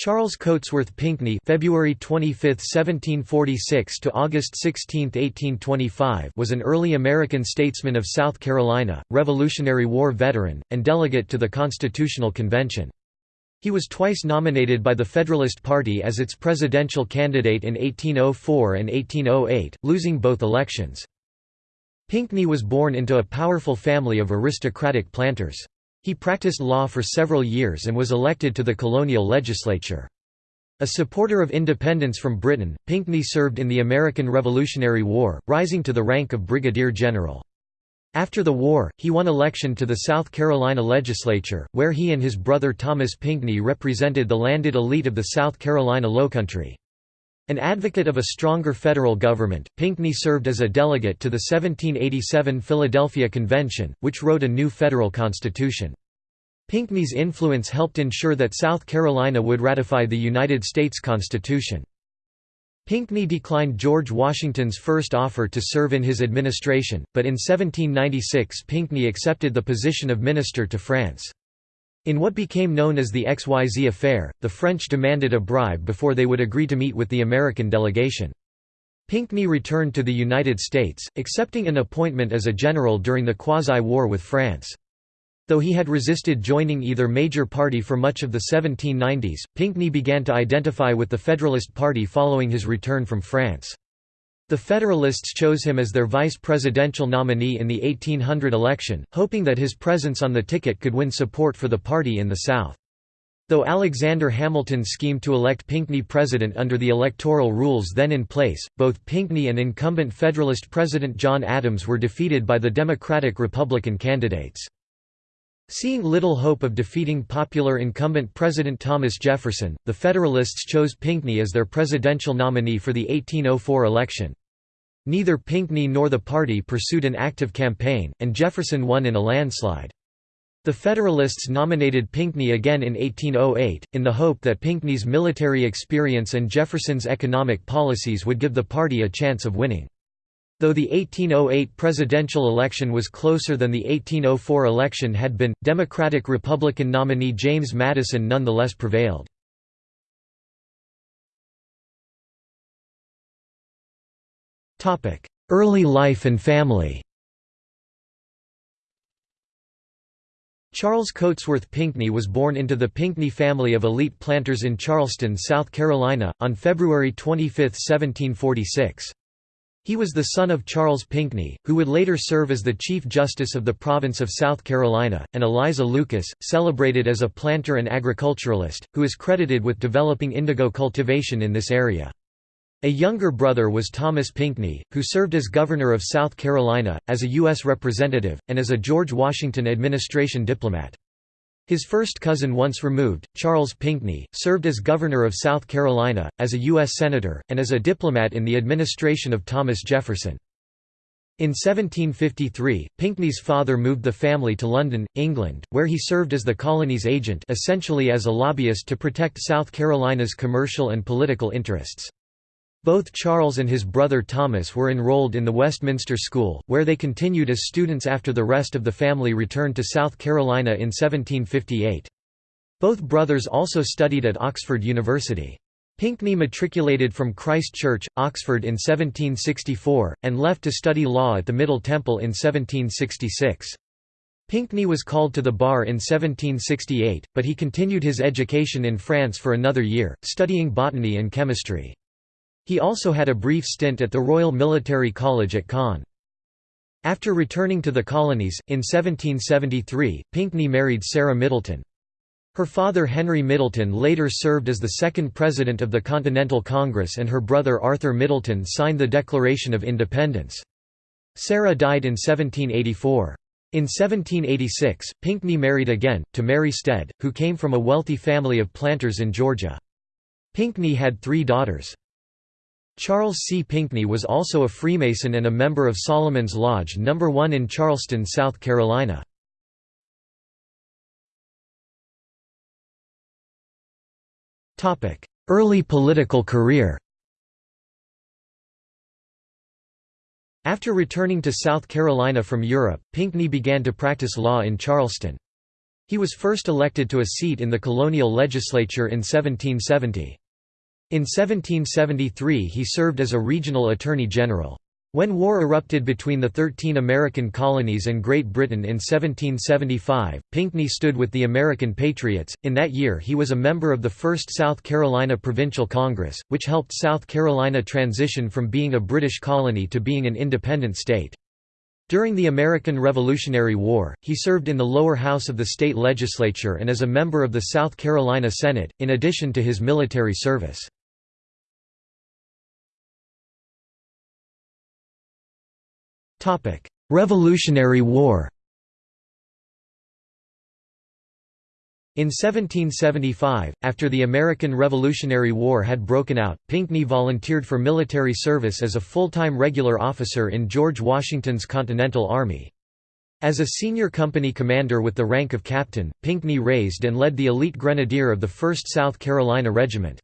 Charles Cotesworth Pinckney February 25, 1746 to August 16, 1825 was an early American statesman of South Carolina, Revolutionary War veteran, and delegate to the Constitutional Convention. He was twice nominated by the Federalist Party as its presidential candidate in 1804 and 1808, losing both elections. Pinckney was born into a powerful family of aristocratic planters. He practiced law for several years and was elected to the colonial legislature. A supporter of independence from Britain, Pinckney served in the American Revolutionary War, rising to the rank of brigadier general. After the war, he won election to the South Carolina legislature, where he and his brother Thomas Pinckney represented the landed elite of the South Carolina Lowcountry. An advocate of a stronger federal government, Pinckney served as a delegate to the 1787 Philadelphia Convention, which wrote a new federal constitution. Pinckney's influence helped ensure that South Carolina would ratify the United States Constitution. Pinckney declined George Washington's first offer to serve in his administration, but in 1796 Pinckney accepted the position of minister to France. In what became known as the XYZ affair, the French demanded a bribe before they would agree to meet with the American delegation. Pinckney returned to the United States, accepting an appointment as a general during the quasi-war with France. Though he had resisted joining either major party for much of the 1790s, Pinckney began to identify with the Federalist Party following his return from France. The Federalists chose him as their vice presidential nominee in the 1800 election, hoping that his presence on the ticket could win support for the party in the South. Though Alexander Hamilton schemed to elect Pinckney president under the electoral rules then in place, both Pinckney and incumbent Federalist President John Adams were defeated by the Democratic-Republican candidates. Seeing little hope of defeating popular incumbent President Thomas Jefferson, the Federalists chose Pinckney as their presidential nominee for the 1804 election. Neither Pinckney nor the party pursued an active campaign, and Jefferson won in a landslide. The Federalists nominated Pinckney again in 1808, in the hope that Pinckney's military experience and Jefferson's economic policies would give the party a chance of winning. Though the 1808 presidential election was closer than the 1804 election had been, Democratic-Republican nominee James Madison nonetheless prevailed. Early life and family Charles Cotesworth Pinckney was born into the Pinckney family of elite planters in Charleston, South Carolina, on February 25, 1746. He was the son of Charles Pinckney, who would later serve as the Chief Justice of the province of South Carolina, and Eliza Lucas, celebrated as a planter and agriculturalist, who is credited with developing indigo cultivation in this area. A younger brother was Thomas Pinckney, who served as governor of South Carolina, as a U.S. representative, and as a George Washington administration diplomat. His first cousin once removed, Charles Pinckney, served as governor of South Carolina, as a U.S. Senator, and as a diplomat in the administration of Thomas Jefferson. In 1753, Pinckney's father moved the family to London, England, where he served as the colony's agent essentially as a lobbyist to protect South Carolina's commercial and political interests. Both Charles and his brother Thomas were enrolled in the Westminster School, where they continued as students after the rest of the family returned to South Carolina in 1758. Both brothers also studied at Oxford University. Pinckney matriculated from Christ Church, Oxford in 1764, and left to study law at the Middle Temple in 1766. Pinckney was called to the bar in 1768, but he continued his education in France for another year, studying botany and chemistry. He also had a brief stint at the Royal Military College at Caen. After returning to the colonies, in 1773, Pinckney married Sarah Middleton. Her father Henry Middleton later served as the second president of the Continental Congress and her brother Arthur Middleton signed the Declaration of Independence. Sarah died in 1784. In 1786, Pinckney married again, to Mary Stead, who came from a wealthy family of planters in Georgia. Pinckney had three daughters. Charles C. Pinckney was also a Freemason and a member of Solomon's Lodge No. 1 in Charleston, South Carolina. Early political career After returning to South Carolina from Europe, Pinckney began to practice law in Charleston. He was first elected to a seat in the colonial legislature in 1770. In 1773 he served as a regional attorney general. When war erupted between the thirteen American colonies and Great Britain in 1775, Pinckney stood with the American Patriots. In that year, he was a member of the First South Carolina Provincial Congress, which helped South Carolina transition from being a British colony to being an independent state. During the American Revolutionary War, he served in the lower house of the state legislature and as a member of the South Carolina Senate, in addition to his military service. Revolutionary War In 1775, after the American Revolutionary War had broken out, Pinckney volunteered for military service as a full-time regular officer in George Washington's Continental Army. As a senior company commander with the rank of captain, Pinckney raised and led the elite grenadier of the 1st South Carolina Regiment.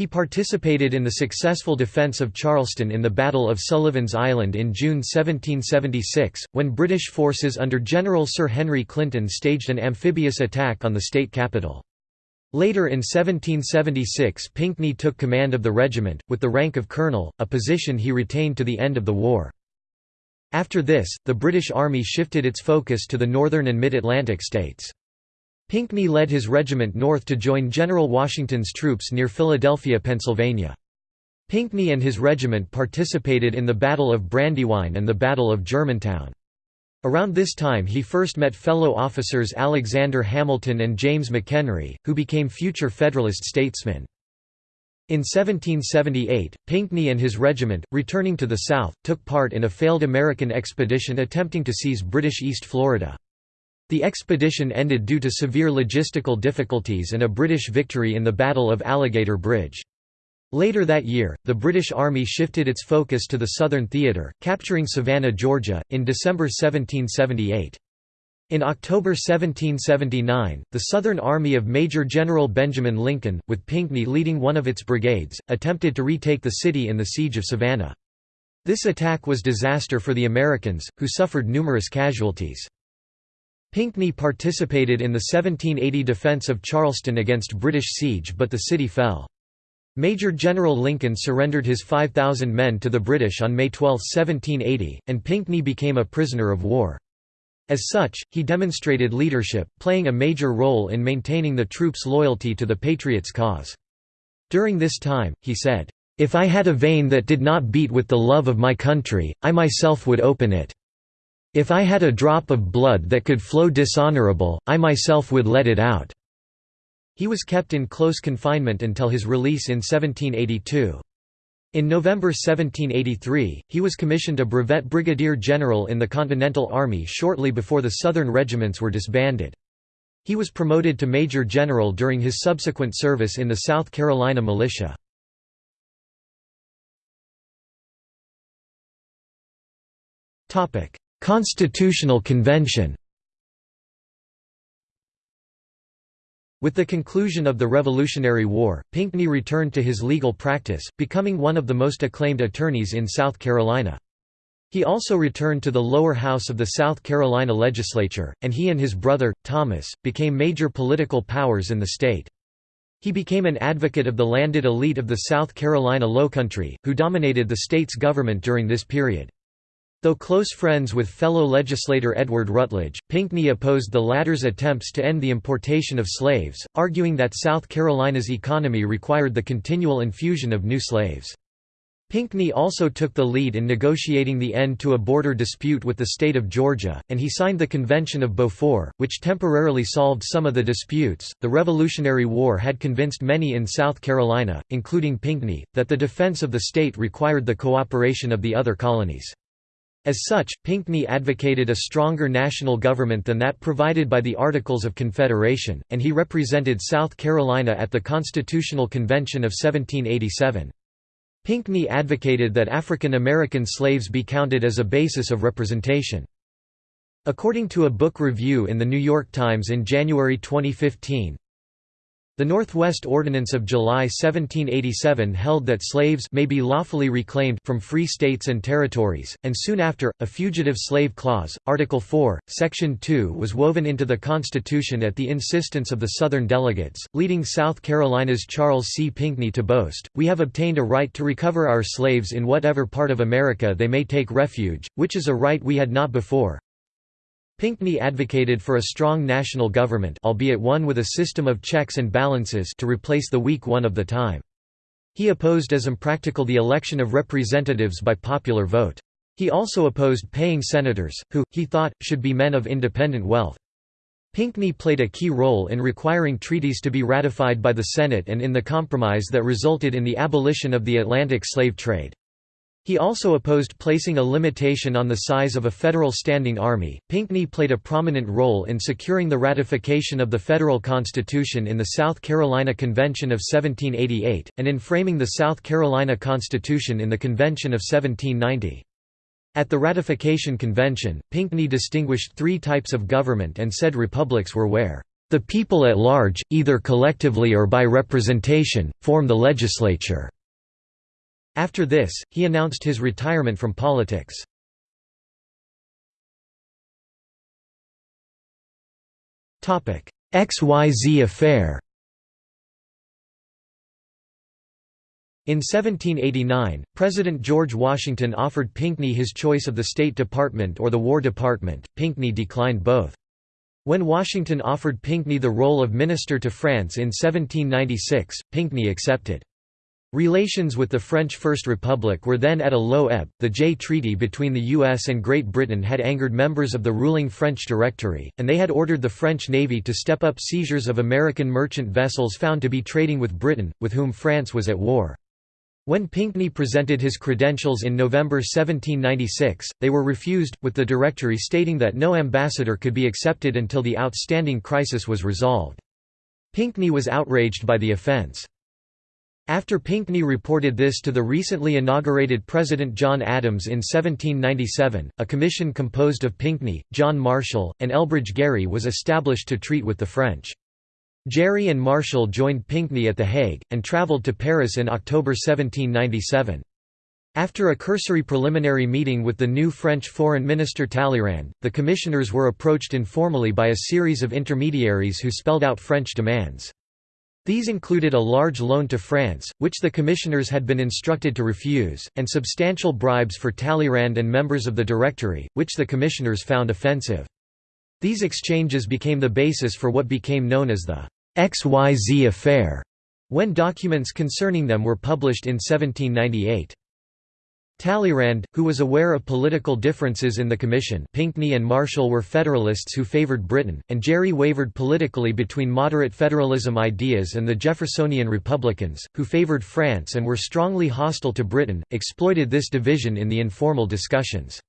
He participated in the successful defence of Charleston in the Battle of Sullivan's Island in June 1776, when British forces under General Sir Henry Clinton staged an amphibious attack on the state capital. Later in 1776 Pinckney took command of the regiment, with the rank of colonel, a position he retained to the end of the war. After this, the British Army shifted its focus to the northern and mid-Atlantic states. Pinckney led his regiment north to join General Washington's troops near Philadelphia, Pennsylvania. Pinckney and his regiment participated in the Battle of Brandywine and the Battle of Germantown. Around this time he first met fellow officers Alexander Hamilton and James McHenry, who became future Federalist statesmen. In 1778, Pinckney and his regiment, returning to the South, took part in a failed American expedition attempting to seize British East Florida. The expedition ended due to severe logistical difficulties and a British victory in the Battle of Alligator Bridge. Later that year, the British Army shifted its focus to the Southern Theater, capturing Savannah, Georgia, in December 1778. In October 1779, the Southern Army of Major General Benjamin Lincoln, with Pinckney leading one of its brigades, attempted to retake the city in the Siege of Savannah. This attack was disaster for the Americans, who suffered numerous casualties. Pinckney participated in the 1780 defence of Charleston against British siege but the city fell. Major General Lincoln surrendered his 5,000 men to the British on May 12, 1780, and Pinckney became a prisoner of war. As such, he demonstrated leadership, playing a major role in maintaining the troops' loyalty to the Patriots' cause. During this time, he said, "'If I had a vein that did not beat with the love of my country, I myself would open it. If I had a drop of blood that could flow dishonorable, I myself would let it out." He was kept in close confinement until his release in 1782. In November 1783, he was commissioned a brevet brigadier general in the Continental Army shortly before the Southern regiments were disbanded. He was promoted to major general during his subsequent service in the South Carolina militia. Constitutional Convention With the conclusion of the Revolutionary War, Pinckney returned to his legal practice, becoming one of the most acclaimed attorneys in South Carolina. He also returned to the lower house of the South Carolina legislature, and he and his brother, Thomas, became major political powers in the state. He became an advocate of the landed elite of the South Carolina Lowcountry, who dominated the state's government during this period. Though close friends with fellow legislator Edward Rutledge, Pinckney opposed the latter's attempts to end the importation of slaves, arguing that South Carolina's economy required the continual infusion of new slaves. Pinckney also took the lead in negotiating the end to a border dispute with the state of Georgia, and he signed the Convention of Beaufort, which temporarily solved some of the disputes. The Revolutionary War had convinced many in South Carolina, including Pinckney, that the defense of the state required the cooperation of the other colonies. As such, Pinckney advocated a stronger national government than that provided by the Articles of Confederation, and he represented South Carolina at the Constitutional Convention of 1787. Pinckney advocated that African American slaves be counted as a basis of representation. According to a book review in The New York Times in January 2015, The Northwest Ordinance of July 1787 held that slaves may be lawfully reclaimed from free states and territories, and soon after, a Fugitive Slave Clause, Article 4, Section 2 was woven into the Constitution at the insistence of the Southern delegates, leading South Carolina's Charles C. Pinckney to boast, We have obtained a right to recover our slaves in whatever part of America they may take refuge, which is a right we had not before. Pinckney advocated for a strong national government albeit one with a system of checks and balances to replace the weak one of the time. He opposed as impractical the election of representatives by popular vote. He also opposed paying senators, who, he thought, should be men of independent wealth. Pinckney played a key role in requiring treaties to be ratified by the Senate and in the compromise that resulted in the abolition of the Atlantic slave trade. He also opposed placing a limitation on the size of a federal standing army. Pinckney played a prominent role in securing the ratification of the federal constitution in the South Carolina Convention of 1788, and in framing the South Carolina Constitution in the Convention of 1790. At the ratification convention, Pinckney distinguished three types of government and said republics were where the people at large, either collectively or by representation, form the legislature. After this, he announced his retirement from politics. XYZ affair In 1789, President George Washington offered Pinckney his choice of the State Department or the War Department, Pinckney declined both. When Washington offered Pinckney the role of minister to France in 1796, Pinckney accepted. Relations with the French First Republic were then at a low ebb. The Jay Treaty between the US and Great Britain had angered members of the ruling French Directory, and they had ordered the French Navy to step up seizures of American merchant vessels found to be trading with Britain, with whom France was at war. When Pinckney presented his credentials in November 1796, they were refused, with the Directory stating that no ambassador could be accepted until the outstanding crisis was resolved. Pinckney was outraged by the offence. After Pinckney reported this to the recently inaugurated President John Adams in 1797, a commission composed of Pinckney, John Marshall, and Elbridge Gerry was established to treat with the French. Gerry and Marshall joined Pinckney at The Hague, and travelled to Paris in October 1797. After a cursory preliminary meeting with the new French Foreign Minister Talleyrand, the commissioners were approached informally by a series of intermediaries who spelled out French demands. These included a large loan to France, which the commissioners had been instructed to refuse, and substantial bribes for Talleyrand and members of the Directory, which the commissioners found offensive. These exchanges became the basis for what became known as the XYZ affair, when documents concerning them were published in 1798. Talleyrand, who was aware of political differences in the Commission Pinckney and Marshall were Federalists who favored Britain, and Gerry wavered politically between moderate federalism ideas and the Jeffersonian Republicans, who favored France and were strongly hostile to Britain, exploited this division in the informal discussions.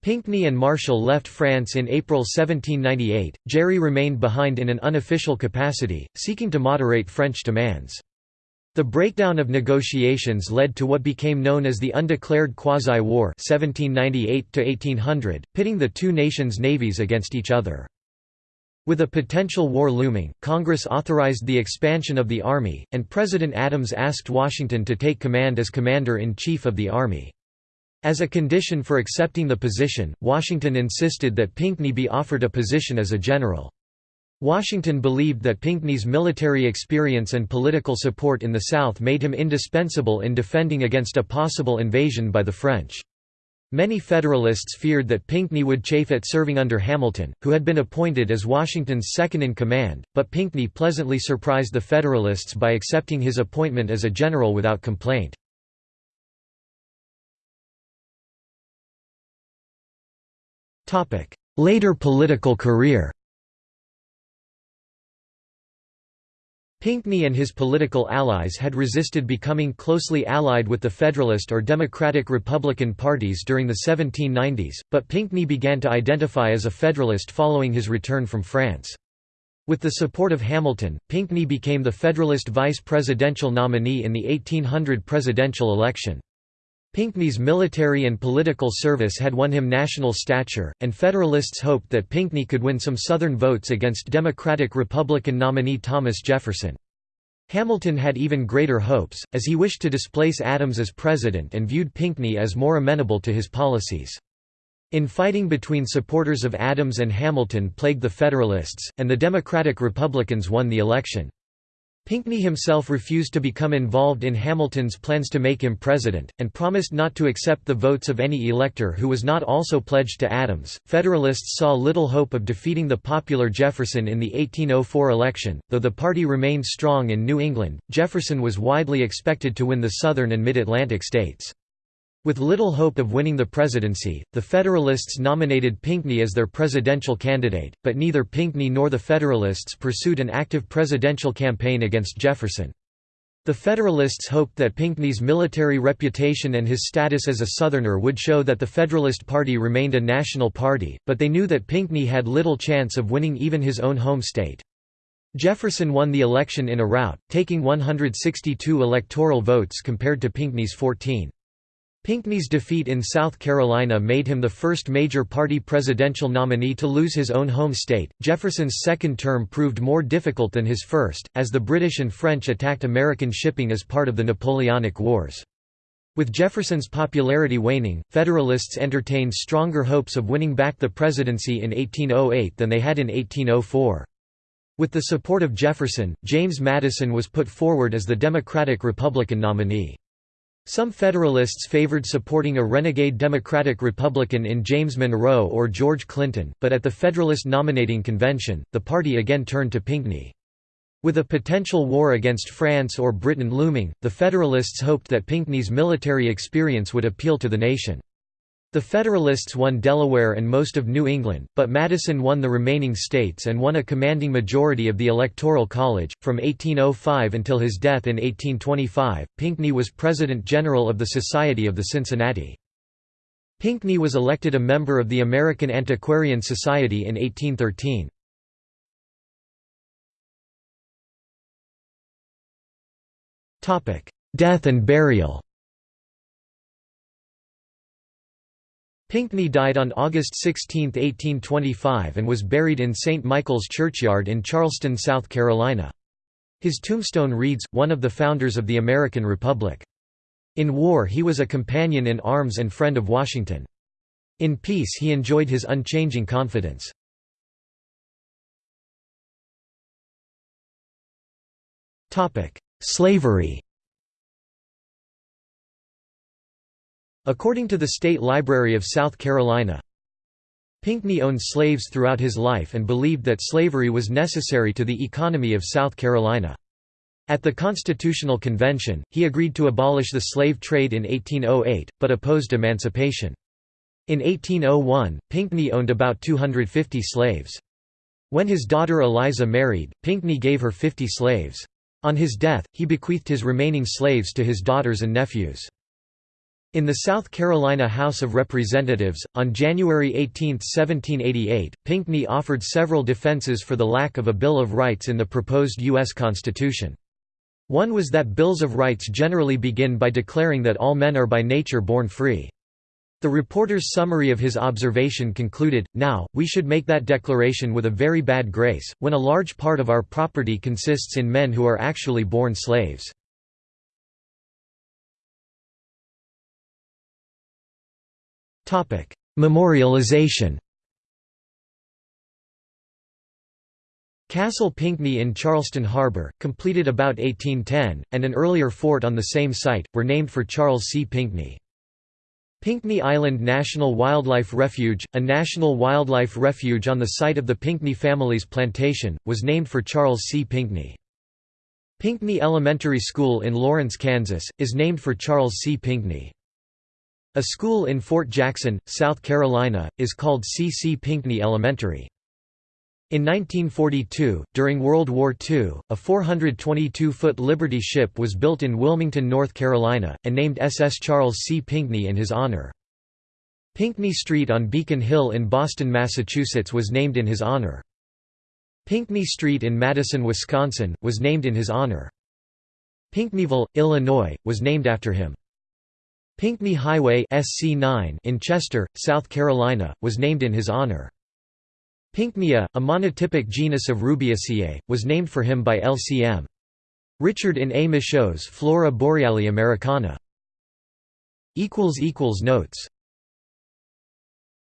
Pinckney and Marshall left France in April 1798, Gerry remained behind in an unofficial capacity, seeking to moderate French demands. The breakdown of negotiations led to what became known as the Undeclared Quasi-War pitting the two nations' navies against each other. With a potential war looming, Congress authorized the expansion of the Army, and President Adams asked Washington to take command as Commander-in-Chief of the Army. As a condition for accepting the position, Washington insisted that Pinckney be offered a position as a general. Washington believed that Pinckney's military experience and political support in the South made him indispensable in defending against a possible invasion by the French. Many Federalists feared that Pinckney would chafe at serving under Hamilton, who had been appointed as Washington's second-in-command, but Pinckney pleasantly surprised the Federalists by accepting his appointment as a general without complaint. Later political career Pinckney and his political allies had resisted becoming closely allied with the Federalist or Democratic Republican parties during the 1790s, but Pinckney began to identify as a Federalist following his return from France. With the support of Hamilton, Pinckney became the Federalist vice presidential nominee in the 1800 presidential election. Pinckney's military and political service had won him national stature, and Federalists hoped that Pinckney could win some Southern votes against Democratic-Republican nominee Thomas Jefferson. Hamilton had even greater hopes, as he wished to displace Adams as president and viewed Pinckney as more amenable to his policies. Infighting between supporters of Adams and Hamilton plagued the Federalists, and the Democratic Republicans won the election. Pinckney himself refused to become involved in Hamilton's plans to make him president, and promised not to accept the votes of any elector who was not also pledged to Adams. Federalists saw little hope of defeating the popular Jefferson in the 1804 election, though the party remained strong in New England. Jefferson was widely expected to win the southern and mid Atlantic states. With little hope of winning the presidency, the Federalists nominated Pinckney as their presidential candidate, but neither Pinckney nor the Federalists pursued an active presidential campaign against Jefferson. The Federalists hoped that Pinckney's military reputation and his status as a Southerner would show that the Federalist Party remained a national party, but they knew that Pinckney had little chance of winning even his own home state. Jefferson won the election in a rout, taking 162 electoral votes compared to Pinckney's 14. Pinckney's defeat in South Carolina made him the first major party presidential nominee to lose his own home state. Jefferson's second term proved more difficult than his first, as the British and French attacked American shipping as part of the Napoleonic Wars. With Jefferson's popularity waning, Federalists entertained stronger hopes of winning back the presidency in 1808 than they had in 1804. With the support of Jefferson, James Madison was put forward as the Democratic-Republican nominee. Some Federalists favored supporting a renegade Democratic Republican in James Monroe or George Clinton, but at the Federalist nominating convention, the party again turned to Pinckney. With a potential war against France or Britain looming, the Federalists hoped that Pinckney's military experience would appeal to the nation. The Federalists won Delaware and most of New England, but Madison won the remaining states and won a commanding majority of the Electoral College. From 1805 until his death in 1825, Pinckney was President General of the Society of the Cincinnati. Pinckney was elected a member of the American Antiquarian Society in 1813. Death and burial Pinckney died on August 16, 1825 and was buried in St. Michael's Churchyard in Charleston, South Carolina. His tombstone reads, one of the founders of the American Republic. In war he was a companion in arms and friend of Washington. In peace he enjoyed his unchanging confidence. Slavery According to the State Library of South Carolina, Pinckney owned slaves throughout his life and believed that slavery was necessary to the economy of South Carolina. At the Constitutional Convention, he agreed to abolish the slave trade in 1808, but opposed emancipation. In 1801, Pinckney owned about 250 slaves. When his daughter Eliza married, Pinckney gave her 50 slaves. On his death, he bequeathed his remaining slaves to his daughters and nephews. In the South Carolina House of Representatives, on January 18, 1788, Pinckney offered several defenses for the lack of a Bill of Rights in the proposed U.S. Constitution. One was that Bills of Rights generally begin by declaring that all men are by nature born free. The reporter's summary of his observation concluded, Now, we should make that declaration with a very bad grace, when a large part of our property consists in men who are actually born slaves. Memorialization Castle Pinckney in Charleston Harbor, completed about 1810, and an earlier fort on the same site, were named for Charles C. Pinckney. Pinckney Island National Wildlife Refuge, a national wildlife refuge on the site of the Pinckney family's plantation, was named for Charles C. Pinckney. Pinckney Elementary School in Lawrence, Kansas, is named for Charles C. Pinckney. A school in Fort Jackson, South Carolina, is called C. C. Pinckney Elementary. In 1942, during World War II, a 422-foot Liberty ship was built in Wilmington, North Carolina, and named SS Charles C. Pinckney in his honor. Pinckney Street on Beacon Hill in Boston, Massachusetts was named in his honor. Pinckney Street in Madison, Wisconsin, was named in his honor. Pinckneyville, Illinois, was named after him. Pinckney Highway SC9 in Chester, South Carolina, was named in his honor. Pinckneya, a monotypic genus of Rubiaceae, was named for him by LCM. Richard in A. Michaux's Flora Boreali Americana. Notes